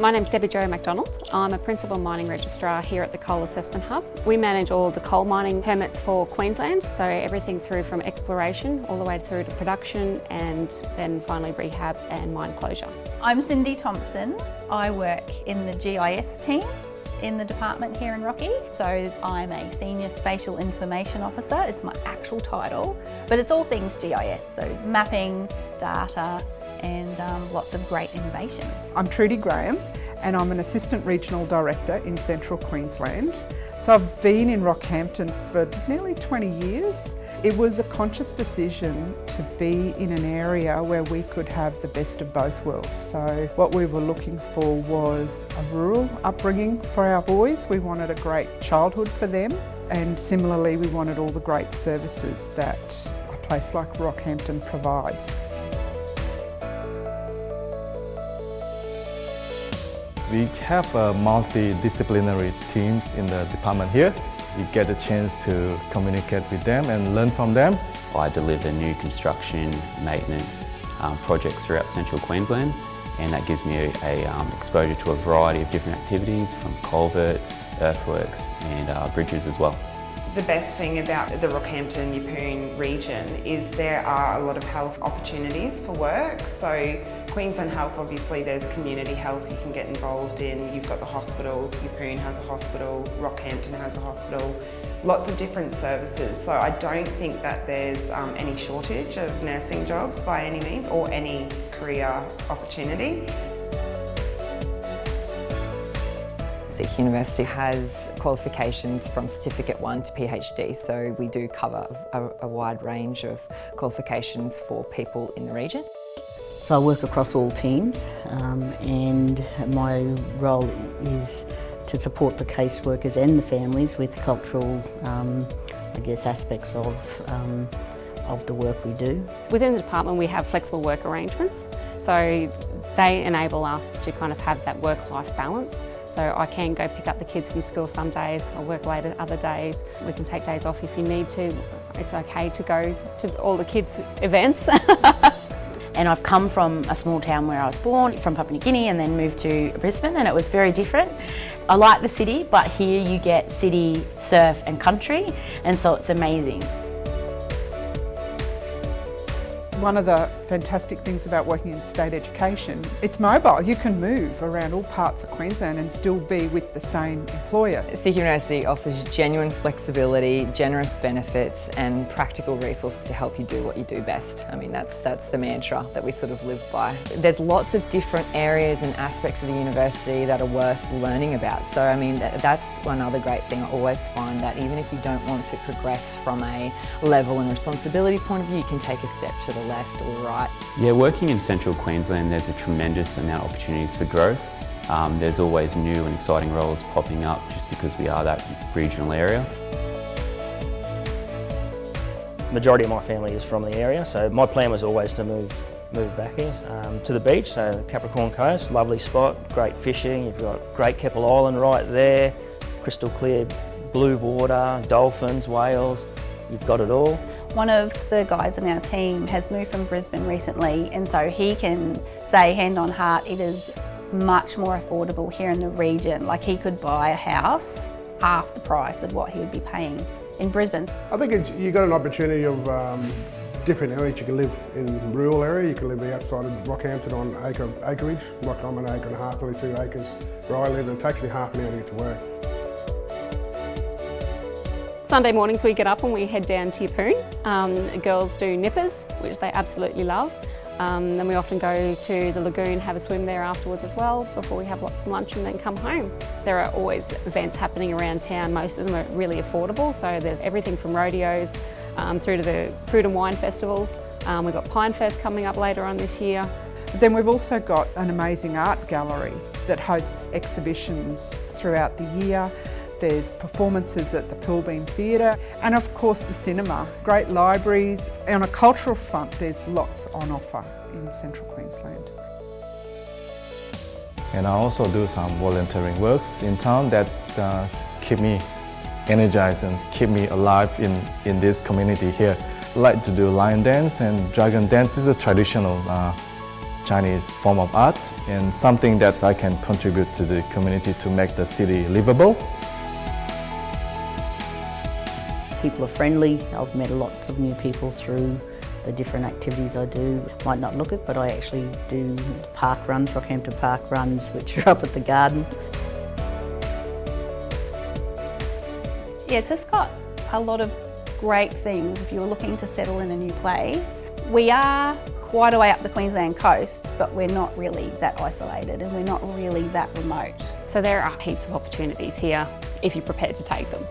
My name's Debbie Jo MacDonald. I'm a Principal Mining Registrar here at the Coal Assessment Hub. We manage all the coal mining permits for Queensland, so everything through from exploration all the way through to production and then finally rehab and mine closure. I'm Cindy Thompson. I work in the GIS team in the department here in Rocky. So I'm a Senior Spatial Information Officer, it's my actual title, but it's all things GIS, so mapping, data, and um, lots of great innovation. I'm Trudy Graham and I'm an Assistant Regional Director in Central Queensland. So I've been in Rockhampton for nearly 20 years. It was a conscious decision to be in an area where we could have the best of both worlds. So what we were looking for was a rural upbringing for our boys. We wanted a great childhood for them and similarly we wanted all the great services that a place like Rockhampton provides. We have uh, multidisciplinary teams in the department here. You get a chance to communicate with them and learn from them. I deliver new construction, maintenance um, projects throughout central Queensland and that gives me a, a um, exposure to a variety of different activities from culverts, earthworks and uh, bridges as well. The best thing about the Rockhampton Yeppoon region is there are a lot of health opportunities for work. So Queensland Health, obviously there's community health you can get involved in. You've got the hospitals, Yeppoon has a hospital, Rockhampton has a hospital, lots of different services. So I don't think that there's um, any shortage of nursing jobs by any means or any career opportunity. CQ University has qualifications from Certificate 1 to PhD, so we do cover a, a, wide range of qualifications for people in the region. So I work across all teams um, and my role is to support the caseworkers and the families with cultural, um, I guess, aspects of um, of the work we do. Within the department we have flexible work arrangements, so they enable us to kind of have that work-life balance. So I can go pick up the kids from school some days, I work later other days. We can take days off if you need to. It's okay to go to all the kids' events. and I've come from a small town where I was born, from Papua New Guinea and then moved to Brisbane and it was very different. I like the city but here you get city, surf and country and so it's amazing. One of the fantastic things about working in state education, it's mobile. You can move around all parts of Queensland and still be with the same employer. CQ University offers genuine flexibility, generous benefits and practical resources to help you do what you do best. I mean, that's, that's the mantra that we sort of live by. There's lots of different areas and aspects of the university that are worth learning about. So, I mean, that's one other great thing. I always find that even if you don't want to progress from a level and responsibility point of view, you can take a step to the left or right. Yeah, working in central Queensland there's a tremendous amount of opportunities for growth. Um, there's always new and exciting roles popping up just because we are that regional area. Majority of my family is from the area, so my plan was always to move move back here um, to the beach, so Capricorn Coast, lovely spot, great fishing, you've got Great Keppel Island right there, crystal clear blue water, dolphins, whales, you've got it all. One of the guys in our team has moved from Brisbane recently and so he can say hand on heart it is much more affordable here in the region. Like he could buy a house half the price of what he would be paying in Brisbane. I think it's, you've got an opportunity of um, different areas. You can live in rural area, you can live outside of Rockhampton on acre, acreage, like I'm an acre and a half, nearly two acres where I live and it takes me half an hour to get to work. Sunday mornings we get up and we head down to Yeppoon. Um, girls do nippers, which they absolutely love. Um, then we often go to the lagoon, have a swim there afterwards as well before we have lots of lunch and then come home. There are always events happening around town. Most of them are really affordable, so there's everything from rodeos um, through to the fruit and wine festivals. Um, we've got Pine Fest coming up later on this year. Then we've also got an amazing art gallery that hosts exhibitions throughout the year. There's performances at the Pilbeam Theatre and of course the cinema. Great libraries. On a cultural front there's lots on offer in central Queensland. And I also do some volunteering works in town that's uh, keep me energized and keep me alive in, in this community here. I like to do lion dance and dragon dance is a traditional uh, Chinese form of art and something that I can contribute to the community to make the city livable. People are friendly. I've met lots of new people through the different activities I do. Might not look it, but I actually do park runs, Rockhampton Park runs, which are up at the gardens. Yeah, it's just got a lot of great things if you're looking to settle in a new place. We are quite a way up the Queensland coast, but we're not really that isolated and we're not really that remote. So there are heaps of opportunities here if you're prepared to take them.